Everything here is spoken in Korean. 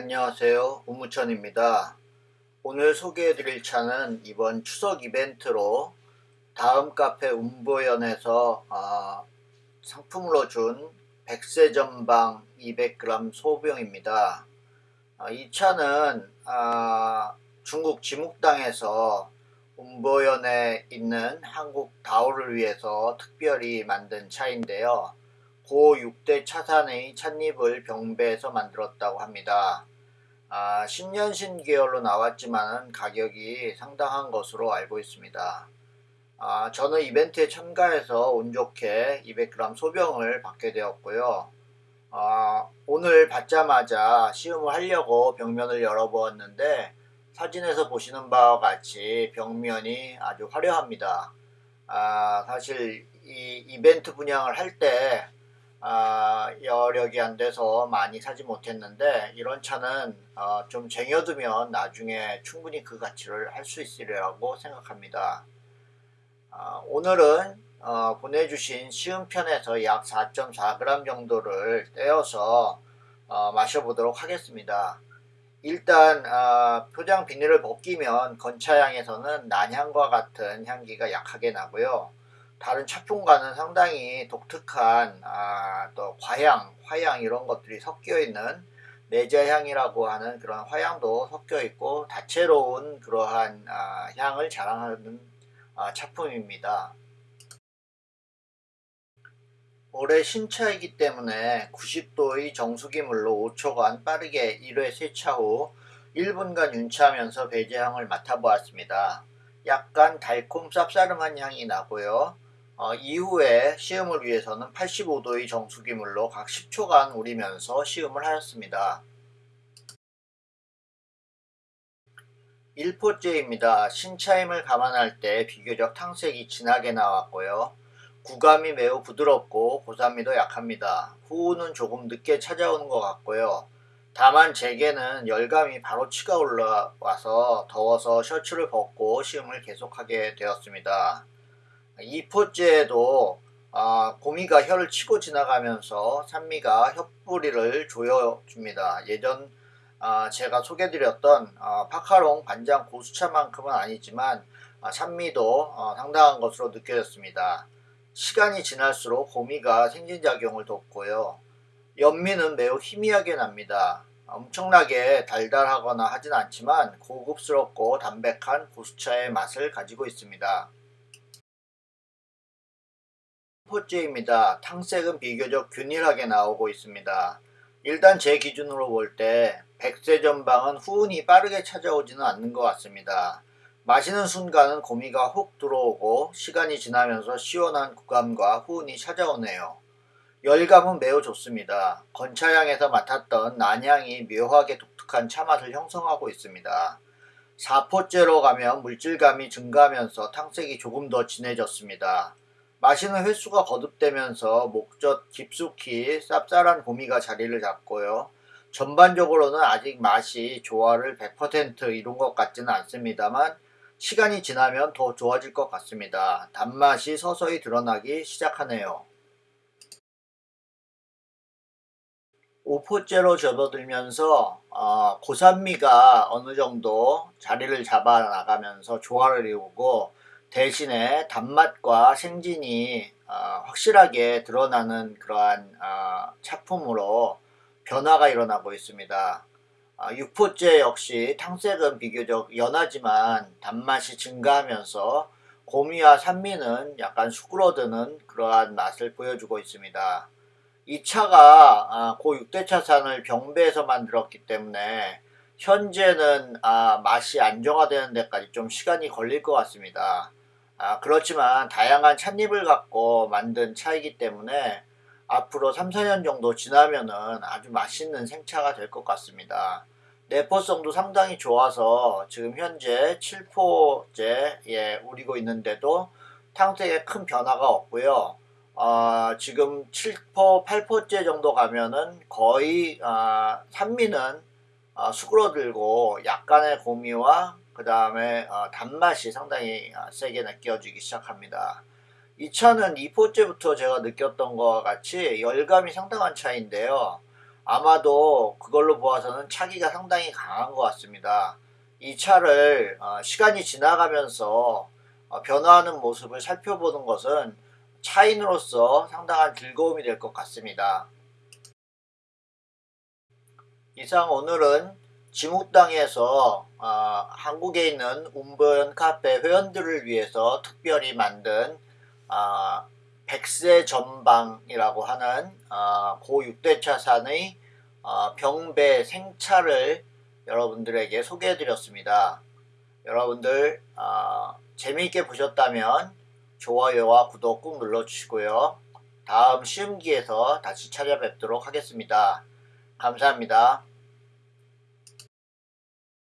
안녕하세요. 우무천입니다. 오늘 소개해드릴 차는 이번 추석 이벤트로 다음 카페 운보연에서 어, 상품으로 준 백세 전방 200g 소병입니다. 어, 이 차는 어, 중국 지묵당에서 운보연에 있는 한국 다오를 위해서 특별히 만든 차인데요 고 6대 차산의 찻잎을 병배해서 만들었다고 합니다. 아, 신년신 계열로 나왔지만 가격이 상당한 것으로 알고 있습니다. 아, 저는 이벤트에 참가해서 운 좋게 200g 소병을 받게 되었고요. 아, 오늘 받자마자 시음을 하려고 병면을 열어보았는데 사진에서 보시는 바와 같이 벽면이 아주 화려합니다. 아, 사실 이 이벤트 분양을 할때 아, 여력이 안 돼서 많이 사지 못했는데 이런 차는 어, 좀 쟁여두면 나중에 충분히 그 가치를 할 수 있으리라고 생각합니다. 어, 오늘은 어, 보내주신 시음편에서 약 4.4g 정도를 떼어서 어, 마셔보도록 하겠습니다. 일단 어, 표장 비닐을 벗기면 건차향에서는 난향과 같은 향기가 약하게 나고요. 다른 차품과는 상당히 독특한 아, 또 과향, 화향 이런 것들이 섞여 있는 내자향이라고 하는 그런 화향도 섞여 있고 다채로운 그러한 아, 향을 자랑하는 아, 차품입니다. 올해 신차이기 때문에 90도의 정수기물로 5초간 빠르게 1회 세차 후 1분간 윤차하면서 배제향을 맡아보았습니다. 약간 달콤 쌉싸름한 향이 나고요. 어, 이후에 시음을 위해서는 85도의 정수기물로 각 10초간 우리면서 시음을 하였습니다. 1포째입니다. 신차임을 감안할 때 비교적 탕색이 진하게 나왔고요. 구감이 매우 부드럽고 고산미도 약합니다. 후우는 조금 늦게 찾아오는 것 같고요. 다만 제게는 열감이 바로 치가 올라와서 더워서 셔츠를 벗고 시음을 계속하게 되었습니다. 2포째에도 아, 고미가 혀를 치고 지나가면서 산미가 혀뿌리를 조여줍니다. 예전 아, 제가 소개드렸던 아, 파카롱 반장 고수차만큼은 아니지만 아, 산미도 어, 상당한 것으로 느껴졌습니다. 시간이 지날수록 고미가 생진작용을 돕고요. 연미는 매우 희미하게 납니다. 엄청나게 달달하거나 하진 않지만 고급스럽고 담백한 고수차의 맛을 가지고 있습니다. 포째입니다. 탕색은 비교적 균일하게 나오고 있습니다. 일단 제 기준으로 볼 때 백세 전방은 후운이 빠르게 찾아오지는 않는 것 같습니다. 마시는 순간은 고미가 훅 들어오고 시간이 지나면서 시원한 구감과 후운이 찾아오네요. 열감은 매우 좋습니다. 건차향에서 맡았던 난향이 묘하게 독특한 차맛을 형성하고 있습니다. 4포째로 가면 물질감이 증가하면서 탕색이 조금 더 진해졌습니다. 마시는 횟수가 거듭되면서 목젖 깊숙이 쌉쌀한 고미가 자리를 잡고요. 전반적으로는 아직 맛이 조화를 100% 이룬 것 같지는 않습니다만 시간이 지나면 더 좋아질 것 같습니다. 단맛이 서서히 드러나기 시작하네요. 5포째로 접어들면서 어, 고산미가 어느 정도 자리를 잡아 나가면서 조화를 이루고 대신에 단맛과 생진이 어, 확실하게 드러나는 그러한 어, 차품으로 변화가 일어나고 있습니다. 어, 6포째 역시 탕색은 비교적 연하지만 단맛이 증가하면서 고미와 산미는 약간 수그러드는 그러한 맛을 보여주고 있습니다. 이 차가 아, 고 6대차산을 병배에서 만들었기 때문에 현재는 아, 맛이 안정화되는 데까지 좀 시간이 걸릴 것 같습니다. 아, 그렇지만 다양한 찻잎을 갖고 만든 차이기 때문에 앞으로 3, 4년 정도 지나면은 아주 맛있는 생차가 될 것 같습니다. 내포성도 상당히 좋아서 지금 현재 7포째 우리고 있는데도 탕색에 큰 변화가 없고요. 어, 지금 7포, 8포째 정도 가면은 거의 어, 산미는 어, 수그러들고 약간의 고미와 그 다음에 어, 단맛이 상당히 어, 세게 느껴지기 시작합니다. 이 차는 2포째부터 제가 느꼈던 것과 같이 열감이 상당한 차인데요. 아마도 그걸로 보아서는 차기가 상당히 강한 것 같습니다. 이 차를 어, 시간이 지나가면서 어, 변화하는 모습을 살펴보는 것은 차인으로서 상당한 즐거움이 될 것 같습니다. 이상 오늘은 지묵당에서 어, 한국에 있는 운보연 카페 회원들을 위해서 특별히 만든 어, 백세 전방이라고 하는 어, 고 6대차산의 어, 병배 생차를 여러분들에게 소개해 드렸습니다. 여러분들 어, 재미있게 보셨다면 좋아요와 구독 꾹 눌러주시고요. 다음 시험기에서 다시 찾아뵙도록 하겠습니다. 감사합니다.